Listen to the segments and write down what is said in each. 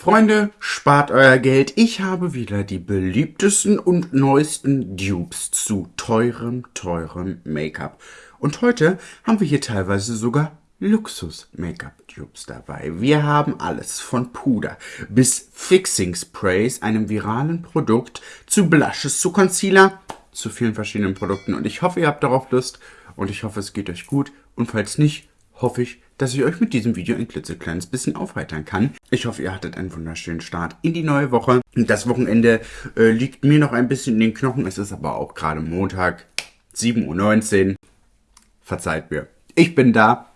Freunde, spart euer Geld. Ich habe wieder die beliebtesten und neuesten Dupes zu teurem, teurem Make-up. Und heute haben wir hier teilweise sogar Luxus-Make-up-Dupes dabei. Wir haben alles von Puder bis Fixing Sprays, einem viralen Produkt, zu Blushes, zu Concealer, zu vielen verschiedenen Produkten. Und ich hoffe, ihr habt darauf Lust und ich hoffe, es geht euch gut. Und falls nicht, hoffe ich, dass ich euch mit diesem Video ein klitzekleines bisschen aufheitern kann. Ich hoffe, ihr hattet einen wunderschönen Start in die neue Woche. Das Wochenende äh, liegt mir noch ein bisschen in den Knochen. Es ist aber auch gerade Montag, 7.19 Uhr. Verzeiht mir. Ich bin da.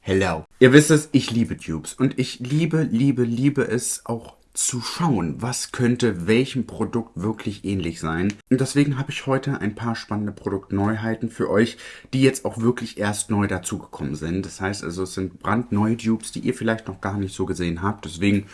Hello. Ihr wisst es, ich liebe Tubes und ich liebe, liebe, liebe es auch zu schauen, was könnte welchem Produkt wirklich ähnlich sein. Und deswegen habe ich heute ein paar spannende Produktneuheiten für euch, die jetzt auch wirklich erst neu dazugekommen sind. Das heißt also, es sind brandneue Dupes, die ihr vielleicht noch gar nicht so gesehen habt. Deswegen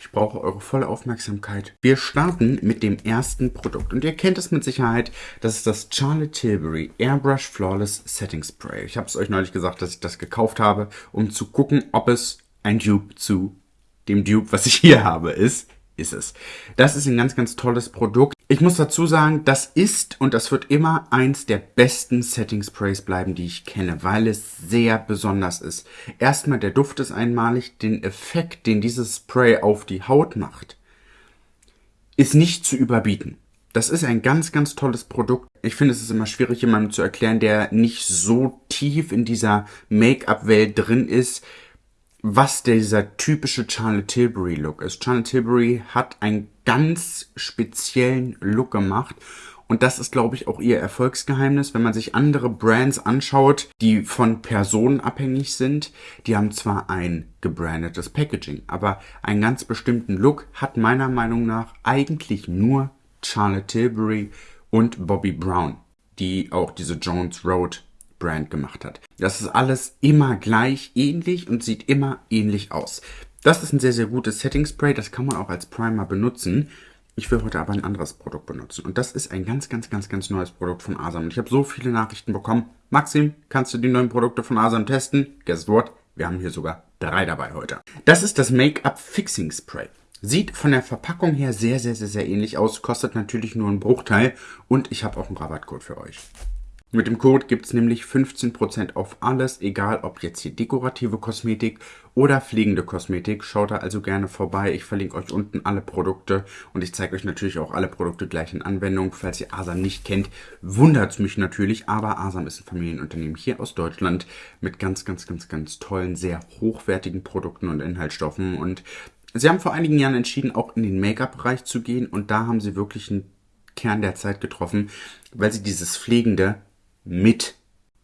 ich brauche eure volle Aufmerksamkeit. Wir starten mit dem ersten Produkt. Und ihr kennt es mit Sicherheit. Das ist das Charlotte Tilbury Airbrush Flawless Setting Spray. Ich habe es euch neulich gesagt, dass ich das gekauft habe, um zu gucken, ob es ein Dupe zu dem Dupe, was ich hier habe, ist, ist es. Das ist ein ganz, ganz tolles Produkt. Ich muss dazu sagen, das ist und das wird immer eins der besten Setting Sprays bleiben, die ich kenne, weil es sehr besonders ist. Erstmal, der Duft ist einmalig. Den Effekt, den dieses Spray auf die Haut macht, ist nicht zu überbieten. Das ist ein ganz, ganz tolles Produkt. Ich finde, es ist immer schwierig, jemandem zu erklären, der nicht so tief in dieser Make-up-Welt drin ist, was dieser typische Charlotte Tilbury Look ist. Charlotte Tilbury hat einen ganz speziellen Look gemacht und das ist, glaube ich, auch ihr Erfolgsgeheimnis. Wenn man sich andere Brands anschaut, die von Personen abhängig sind, die haben zwar ein gebrandetes Packaging, aber einen ganz bestimmten Look hat meiner Meinung nach eigentlich nur Charlotte Tilbury und Bobby Brown, die auch diese Jones Road Brand gemacht hat. Das ist alles immer gleich ähnlich und sieht immer ähnlich aus. Das ist ein sehr, sehr gutes Setting Spray. Das kann man auch als Primer benutzen. Ich will heute aber ein anderes Produkt benutzen. Und das ist ein ganz, ganz, ganz, ganz neues Produkt von Asam. Und ich habe so viele Nachrichten bekommen. Maxim, kannst du die neuen Produkte von Asam testen? Guess what? Wir haben hier sogar drei dabei heute. Das ist das Make-up Fixing Spray. Sieht von der Verpackung her sehr, sehr, sehr, sehr ähnlich aus. Kostet natürlich nur einen Bruchteil. Und ich habe auch einen Rabattcode für euch. Mit dem Code gibt es nämlich 15% auf alles, egal ob jetzt hier dekorative Kosmetik oder fliegende Kosmetik. Schaut da also gerne vorbei. Ich verlinke euch unten alle Produkte und ich zeige euch natürlich auch alle Produkte gleich in Anwendung. Falls ihr Asam nicht kennt, wundert es mich natürlich, aber Asam ist ein Familienunternehmen hier aus Deutschland mit ganz, ganz, ganz, ganz tollen, sehr hochwertigen Produkten und Inhaltsstoffen und Sie haben vor einigen Jahren entschieden, auch in den Make-up-Bereich zu gehen und da haben sie wirklich einen Kern der Zeit getroffen, weil sie dieses Pflegende mit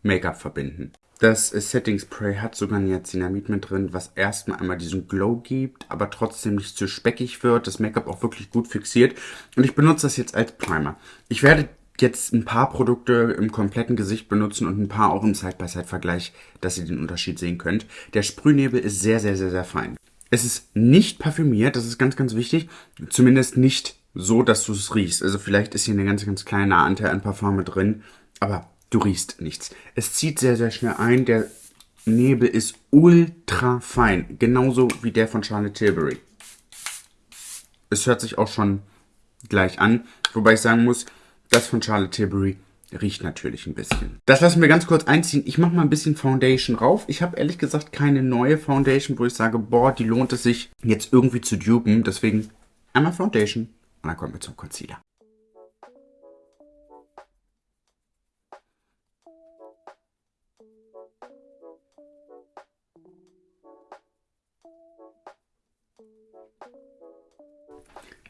Make-up verbinden. Das Setting Spray hat sogar Niacinamid mit drin, was erstmal einmal diesen Glow gibt, aber trotzdem nicht zu speckig wird, das Make-up auch wirklich gut fixiert. Und ich benutze das jetzt als Primer. Ich werde jetzt ein paar Produkte im kompletten Gesicht benutzen und ein paar auch im Side-by-Side-Vergleich, dass ihr den Unterschied sehen könnt. Der Sprühnebel ist sehr, sehr, sehr, sehr fein. Es ist nicht parfümiert, das ist ganz, ganz wichtig. Zumindest nicht so, dass du es riechst. Also vielleicht ist hier eine ganz, ganz kleine Anteil an Parfum mit drin, aber Du riechst nichts. Es zieht sehr, sehr schnell ein. Der Nebel ist ultra fein. Genauso wie der von Charlotte Tilbury. Es hört sich auch schon gleich an. Wobei ich sagen muss, das von Charlotte Tilbury riecht natürlich ein bisschen. Das lassen wir ganz kurz einziehen. Ich mache mal ein bisschen Foundation rauf. Ich habe ehrlich gesagt keine neue Foundation, wo ich sage, boah, die lohnt es sich jetzt irgendwie zu dupen. Deswegen einmal Foundation und dann kommen wir zum Concealer.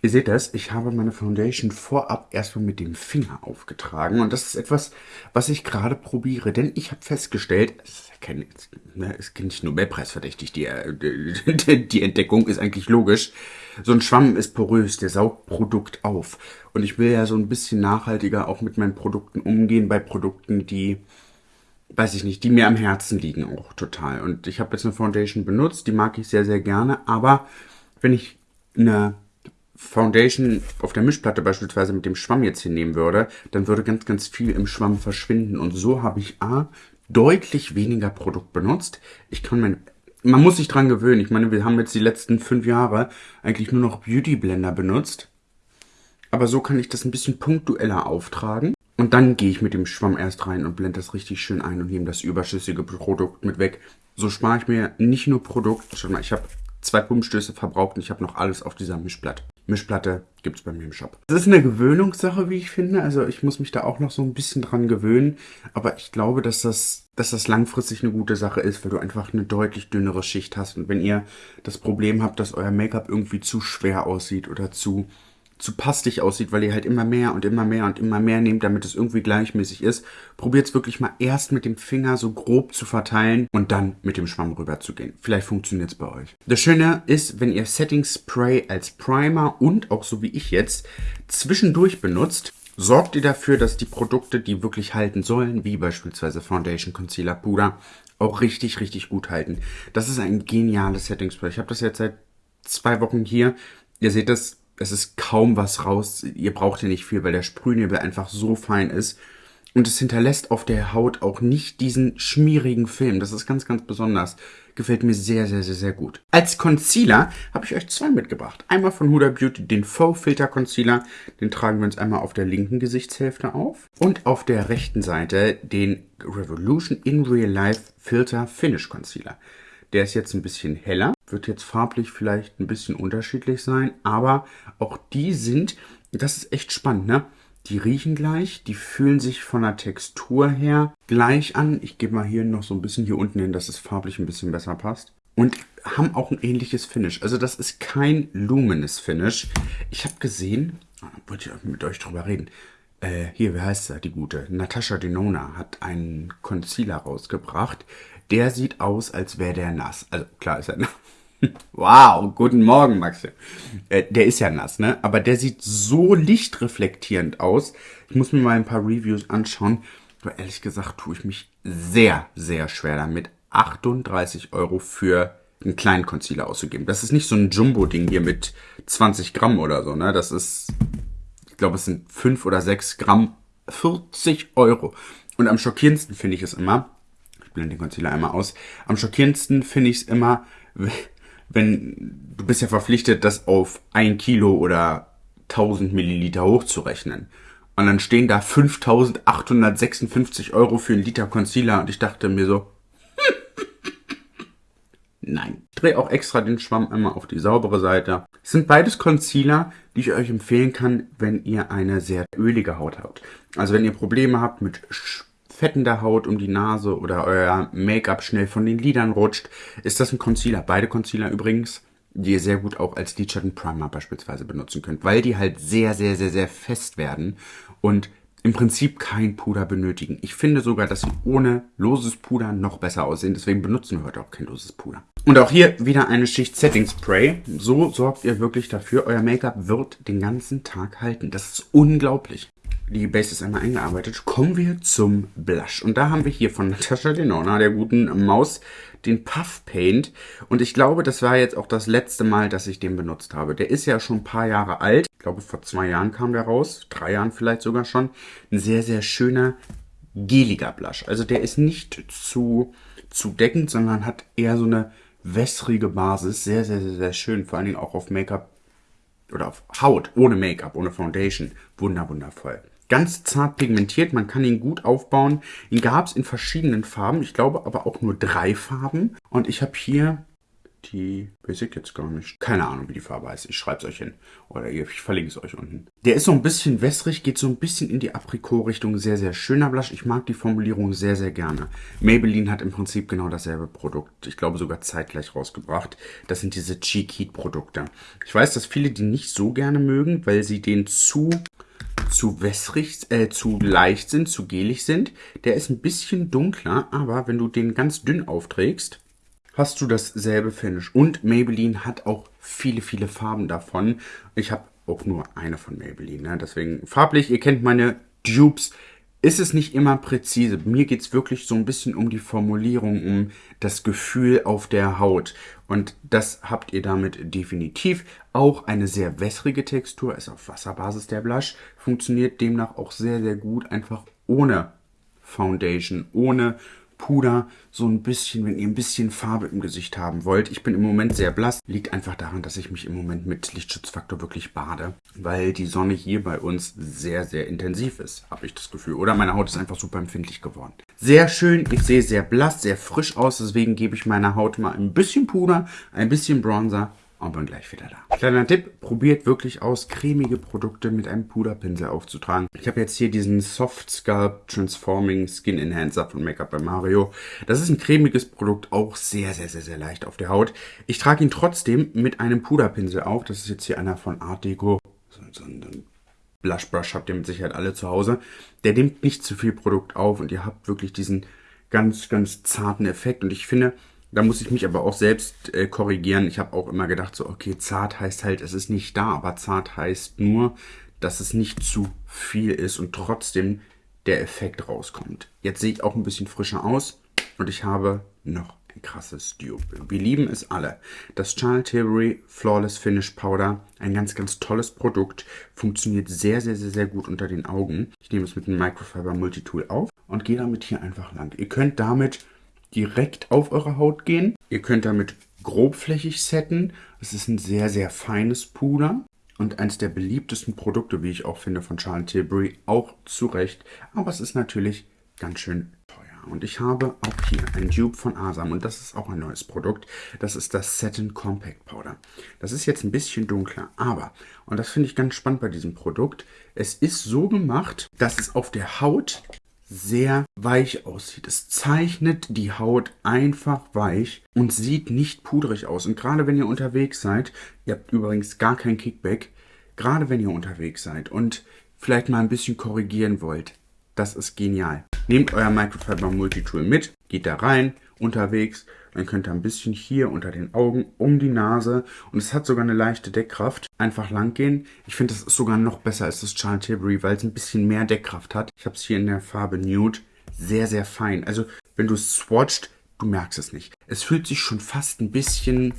Ihr seht das, ich habe meine Foundation vorab erstmal mit dem Finger aufgetragen und das ist etwas, was ich gerade probiere, denn ich habe festgestellt, es ist, kein, ne, ist nicht Nobelpreisverdächtig, die, die, die Entdeckung ist eigentlich logisch, so ein Schwamm ist porös, der saugt Produkt auf und ich will ja so ein bisschen nachhaltiger auch mit meinen Produkten umgehen, bei Produkten, die weiß ich nicht, die mir am Herzen liegen auch total. Und ich habe jetzt eine Foundation benutzt, die mag ich sehr, sehr gerne, aber wenn ich eine Foundation auf der Mischplatte beispielsweise mit dem Schwamm jetzt hinnehmen würde, dann würde ganz, ganz viel im Schwamm verschwinden. Und so habe ich A, deutlich weniger Produkt benutzt. Ich kann mein man muss sich dran gewöhnen. Ich meine, wir haben jetzt die letzten fünf Jahre eigentlich nur noch Beauty Blender benutzt. Aber so kann ich das ein bisschen punktueller auftragen. Und dann gehe ich mit dem Schwamm erst rein und blende das richtig schön ein und nehme das überschüssige Produkt mit weg. So spare ich mir nicht nur Produkt, schon mal, ich habe zwei Pumpstöße verbraucht und ich habe noch alles auf dieser Mischplatte. Mischplatte gibt es bei mir im Shop. Das ist eine Gewöhnungssache, wie ich finde. Also ich muss mich da auch noch so ein bisschen dran gewöhnen. Aber ich glaube, dass das, dass das langfristig eine gute Sache ist, weil du einfach eine deutlich dünnere Schicht hast. Und wenn ihr das Problem habt, dass euer Make-up irgendwie zu schwer aussieht oder zu zu pastig aussieht, weil ihr halt immer mehr und immer mehr und immer mehr nehmt, damit es irgendwie gleichmäßig ist. Probiert es wirklich mal erst mit dem Finger so grob zu verteilen und dann mit dem Schwamm rüber zu gehen. Vielleicht funktioniert es bei euch. Das Schöne ist, wenn ihr Setting Spray als Primer und auch so wie ich jetzt zwischendurch benutzt, sorgt ihr dafür, dass die Produkte, die wirklich halten sollen, wie beispielsweise Foundation, Concealer, Puder, auch richtig, richtig gut halten. Das ist ein geniales Setting Spray. Ich habe das jetzt seit zwei Wochen hier. Ihr seht das es ist kaum was raus. Ihr braucht hier nicht viel, weil der Sprühnebel einfach so fein ist. Und es hinterlässt auf der Haut auch nicht diesen schmierigen Film. Das ist ganz, ganz besonders. Gefällt mir sehr, sehr, sehr, sehr gut. Als Concealer habe ich euch zwei mitgebracht. Einmal von Huda Beauty den Faux Filter Concealer. Den tragen wir uns einmal auf der linken Gesichtshälfte auf. Und auf der rechten Seite den Revolution in Real Life Filter Finish Concealer. Der ist jetzt ein bisschen heller, wird jetzt farblich vielleicht ein bisschen unterschiedlich sein, aber auch die sind, das ist echt spannend, ne? Die riechen gleich, die fühlen sich von der Textur her gleich an. Ich gebe mal hier noch so ein bisschen hier unten hin, dass es farblich ein bisschen besser passt. Und haben auch ein ähnliches Finish. Also das ist kein Luminous Finish. Ich habe gesehen, wollte ich mit euch drüber reden. Äh, hier, wie heißt sie, die gute? Natasha Denona hat einen Concealer rausgebracht. Der sieht aus, als wäre der nass. Also klar ist er nass. Wow, guten Morgen, Maxi. Äh, der ist ja nass, ne? Aber der sieht so lichtreflektierend aus. Ich muss mir mal ein paar Reviews anschauen. Aber ehrlich gesagt tue ich mich sehr, sehr schwer damit, 38 Euro für einen kleinen Concealer auszugeben. Das ist nicht so ein Jumbo-Ding hier mit 20 Gramm oder so, ne? Das ist, ich glaube, es sind 5 oder 6 Gramm, 40 Euro. Und am schockierendsten finde ich es immer, ich blende den Concealer einmal aus, am schockierendsten finde ich es immer, wenn du bist ja verpflichtet, das auf ein Kilo oder 1000 Milliliter hochzurechnen. Und dann stehen da 5856 Euro für einen Liter Concealer und ich dachte mir so, nein. Ich drehe auch extra den Schwamm einmal auf die saubere Seite. Es sind beides Concealer, die ich euch empfehlen kann, wenn ihr eine sehr ölige Haut habt. Also wenn ihr Probleme habt mit fettender Haut um die Nase oder euer Make-up schnell von den Lidern rutscht, ist das ein Concealer. Beide Concealer übrigens, die ihr sehr gut auch als Lidschatten Primer beispielsweise benutzen könnt, weil die halt sehr, sehr, sehr, sehr fest werden und im Prinzip kein Puder benötigen. Ich finde sogar, dass sie ohne loses Puder noch besser aussehen. Deswegen benutzen wir heute auch kein loses Puder. Und auch hier wieder eine Schicht Setting Spray. So sorgt ihr wirklich dafür, euer Make-up wird den ganzen Tag halten. Das ist unglaublich die Base ist einmal eingearbeitet, kommen wir zum Blush. Und da haben wir hier von Natasha Denona, der guten Maus, den Puff Paint. Und ich glaube, das war jetzt auch das letzte Mal, dass ich den benutzt habe. Der ist ja schon ein paar Jahre alt. Ich glaube, vor zwei Jahren kam der raus. Drei Jahren vielleicht sogar schon. Ein sehr, sehr schöner, geliger Blush. Also der ist nicht zu, zu deckend, sondern hat eher so eine wässrige Basis. Sehr, sehr, sehr, sehr schön. Vor allen Dingen auch auf Make-up oder auf Haut, ohne Make-up, ohne Foundation. Wunder. Ganz zart pigmentiert, man kann ihn gut aufbauen. Ihn gab es in verschiedenen Farben, ich glaube aber auch nur drei Farben. Und ich habe hier die, weiß ich jetzt gar nicht. Keine Ahnung, wie die Farbe heißt. Ich schreibe es euch hin. Oder ich verlinke es euch unten. Der ist so ein bisschen wässrig, geht so ein bisschen in die Aprikot-Richtung. Sehr, sehr schöner Blush. Ich mag die Formulierung sehr, sehr gerne. Maybelline hat im Prinzip genau dasselbe Produkt. Ich glaube sogar zeitgleich rausgebracht. Das sind diese Cheek Heat Produkte. Ich weiß, dass viele die nicht so gerne mögen, weil sie den zu zu wässrig, äh, zu leicht sind, zu gelig sind. Der ist ein bisschen dunkler, aber wenn du den ganz dünn aufträgst, hast du dasselbe Finish. Und Maybelline hat auch viele, viele Farben davon. Ich habe auch nur eine von Maybelline, ne? deswegen farblich, ihr kennt meine Dupes, ist es nicht immer präzise. Mir geht es wirklich so ein bisschen um die Formulierung, um das Gefühl auf der Haut. Und das habt ihr damit definitiv. Auch eine sehr wässrige Textur, ist auf Wasserbasis der Blush, funktioniert demnach auch sehr, sehr gut, einfach ohne Foundation, ohne Puder so ein bisschen, wenn ihr ein bisschen Farbe im Gesicht haben wollt. Ich bin im Moment sehr blass. Liegt einfach daran, dass ich mich im Moment mit Lichtschutzfaktor wirklich bade, weil die Sonne hier bei uns sehr, sehr intensiv ist, habe ich das Gefühl. Oder meine Haut ist einfach super empfindlich geworden. Sehr schön, ich sehe sehr blass, sehr frisch aus, deswegen gebe ich meiner Haut mal ein bisschen Puder, ein bisschen Bronzer und bin gleich wieder da. Kleiner Tipp, probiert wirklich aus, cremige Produkte mit einem Puderpinsel aufzutragen. Ich habe jetzt hier diesen Soft Sculpt Transforming Skin Enhancer von Make-up by Mario. Das ist ein cremiges Produkt, auch sehr, sehr, sehr, sehr leicht auf der Haut. Ich trage ihn trotzdem mit einem Puderpinsel auf. Das ist jetzt hier einer von Art Deco. So, so ein Blush Brush habt ihr mit Sicherheit alle zu Hause. Der nimmt nicht zu viel Produkt auf und ihr habt wirklich diesen ganz, ganz zarten Effekt. Und ich finde, da muss ich mich aber auch selbst äh, korrigieren. Ich habe auch immer gedacht, so, okay, zart heißt halt, es ist nicht da, aber zart heißt nur, dass es nicht zu viel ist und trotzdem der Effekt rauskommt. Jetzt sehe ich auch ein bisschen frischer aus und ich habe noch ein krasses Dupe. Wir lieben es alle. Das Charlotte Tilbury Flawless Finish Powder, ein ganz, ganz tolles Produkt, funktioniert sehr, sehr, sehr, sehr gut unter den Augen. Ich nehme es mit dem Microfiber Multitool auf und gehe damit hier einfach lang. Ihr könnt damit direkt auf eure Haut gehen. Ihr könnt damit grobflächig setten. Es ist ein sehr, sehr feines Puder und eines der beliebtesten Produkte, wie ich auch finde, von Charlotte Tilbury, auch zu Recht. Aber es ist natürlich ganz schön teuer. Und ich habe auch hier ein Dupe von Asam und das ist auch ein neues Produkt. Das ist das Satin Compact Powder. Das ist jetzt ein bisschen dunkler, aber, und das finde ich ganz spannend bei diesem Produkt, es ist so gemacht, dass es auf der Haut sehr weich aussieht. Es zeichnet die Haut einfach weich und sieht nicht pudrig aus. Und gerade wenn ihr unterwegs seid, ihr habt übrigens gar kein Kickback, gerade wenn ihr unterwegs seid und vielleicht mal ein bisschen korrigieren wollt, das ist genial. Nehmt euer Microfiber Multitool mit, geht da rein, unterwegs, dann könnt ihr ein bisschen hier unter den Augen, um die Nase und es hat sogar eine leichte Deckkraft. Einfach lang gehen. Ich finde, das ist sogar noch besser als das Charlotte Tilbury, weil es ein bisschen mehr Deckkraft hat. Ich habe es hier in der Farbe Nude. Sehr, sehr fein. Also, wenn du es swatcht, du merkst es nicht. Es fühlt sich schon fast ein bisschen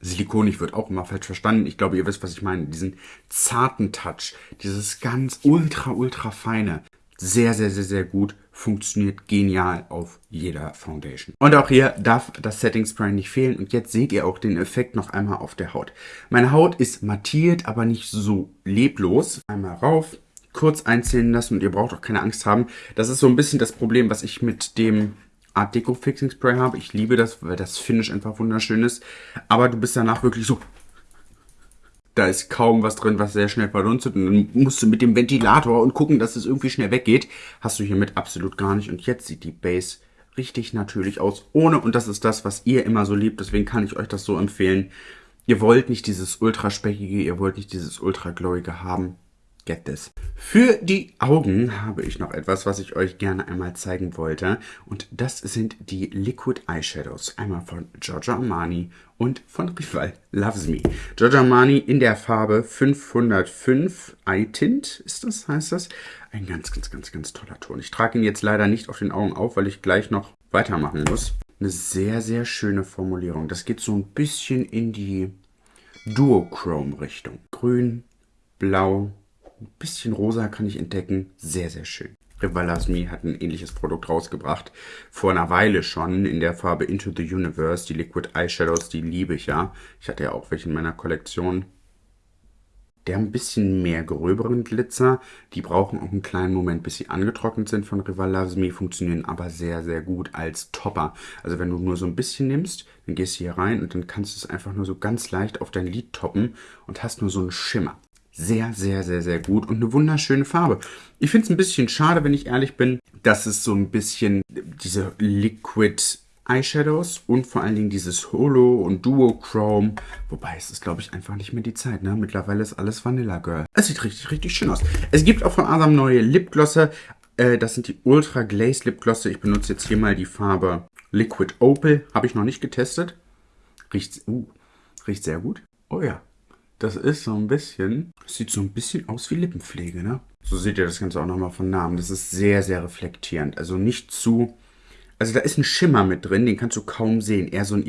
Silikonig wird auch immer falsch verstanden. Ich glaube, ihr wisst, was ich meine. Diesen zarten Touch, dieses ganz ultra, ultra feine. Sehr, sehr, sehr, sehr gut funktioniert genial auf jeder Foundation. Und auch hier darf das Setting Spray nicht fehlen. Und jetzt seht ihr auch den Effekt noch einmal auf der Haut. Meine Haut ist mattiert, aber nicht so leblos. Einmal rauf, kurz einzählen lassen und ihr braucht auch keine Angst haben. Das ist so ein bisschen das Problem, was ich mit dem Art Deco Fixing Spray habe. Ich liebe das, weil das Finish einfach wunderschön ist. Aber du bist danach wirklich so da ist kaum was drin, was sehr schnell verdunstet. Und dann musst du mit dem Ventilator und gucken, dass es irgendwie schnell weggeht. Hast du hiermit absolut gar nicht. Und jetzt sieht die Base richtig natürlich aus. Ohne, und das ist das, was ihr immer so liebt. Deswegen kann ich euch das so empfehlen. Ihr wollt nicht dieses ultra speckige, ihr wollt nicht dieses ultra glowige haben. Get this. Für die Augen habe ich noch etwas, was ich euch gerne einmal zeigen wollte. Und das sind die Liquid Eyeshadows. Einmal von Giorgio Armani und von Rival Loves Me. Giorgio Armani in der Farbe 505 Eye Tint ist das, heißt das. Ein ganz, ganz, ganz, ganz toller Ton. Ich trage ihn jetzt leider nicht auf den Augen auf, weil ich gleich noch weitermachen muss. Eine sehr, sehr schöne Formulierung. Das geht so ein bisschen in die Duochrome-Richtung. Grün, Blau, ein bisschen rosa kann ich entdecken. Sehr, sehr schön. Rivalasmi hat ein ähnliches Produkt rausgebracht. Vor einer Weile schon in der Farbe Into the Universe. Die Liquid Eyeshadows, die liebe ich ja. Ich hatte ja auch welche in meiner Kollektion. Der ein bisschen mehr gröberen Glitzer. Die brauchen auch einen kleinen Moment, bis sie angetrocknet sind von Rivalasmi, funktionieren aber sehr, sehr gut als Topper. Also wenn du nur so ein bisschen nimmst, dann gehst du hier rein und dann kannst du es einfach nur so ganz leicht auf dein Lid toppen und hast nur so einen Schimmer sehr, sehr, sehr, sehr gut und eine wunderschöne Farbe. Ich finde es ein bisschen schade, wenn ich ehrlich bin, dass es so ein bisschen diese Liquid Eyeshadows und vor allen Dingen dieses Holo und Duochrome. Wobei es ist, glaube ich, einfach nicht mehr die Zeit. Ne? Mittlerweile ist alles Vanilla Girl. Es sieht richtig, richtig schön aus. Es gibt auch von Asam neue Lipglosse. Äh, das sind die Ultra Glaze Lipglosse. Ich benutze jetzt hier mal die Farbe Liquid Opal. Habe ich noch nicht getestet. Riecht, uh, riecht sehr gut. Oh ja, das ist so ein bisschen, sieht so ein bisschen aus wie Lippenpflege, ne? So seht ihr das Ganze auch nochmal von Namen. Das ist sehr, sehr reflektierend. Also nicht zu, also da ist ein Schimmer mit drin, den kannst du kaum sehen. Eher so ein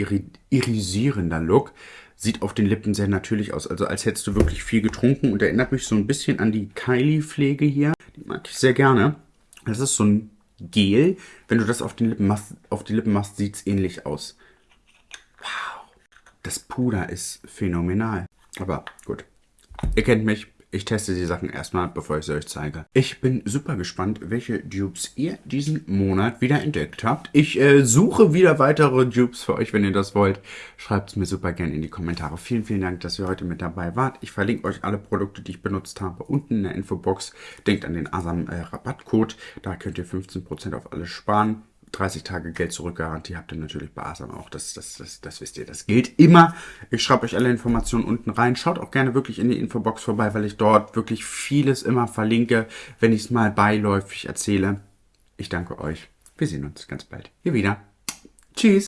irisierender Look. Sieht auf den Lippen sehr natürlich aus. Also als hättest du wirklich viel getrunken und erinnert mich so ein bisschen an die Kylie-Pflege hier. Die mag ich sehr gerne. Das ist so ein Gel. Wenn du das auf die Lippen machst, auf die Lippen machst, sieht's ähnlich aus. Wow. Das Puder ist phänomenal. Aber gut. Ihr kennt mich. Ich teste die Sachen erstmal, bevor ich sie euch zeige. Ich bin super gespannt, welche Dupes ihr diesen Monat wieder entdeckt habt. Ich äh, suche wieder weitere Dupes für euch, wenn ihr das wollt. Schreibt es mir super gerne in die Kommentare. Vielen, vielen Dank, dass ihr heute mit dabei wart. Ich verlinke euch alle Produkte, die ich benutzt habe, unten in der Infobox. Denkt an den Asam äh, Rabattcode. Da könnt ihr 15% auf alles sparen. 30 Tage Geld zurückgarantie habt ihr natürlich bei Asam auch. Das, das, das, das wisst ihr. Das gilt immer. Ich schreibe euch alle Informationen unten rein. Schaut auch gerne wirklich in die Infobox vorbei, weil ich dort wirklich vieles immer verlinke, wenn ich es mal beiläufig erzähle. Ich danke euch. Wir sehen uns ganz bald hier wieder. Tschüss.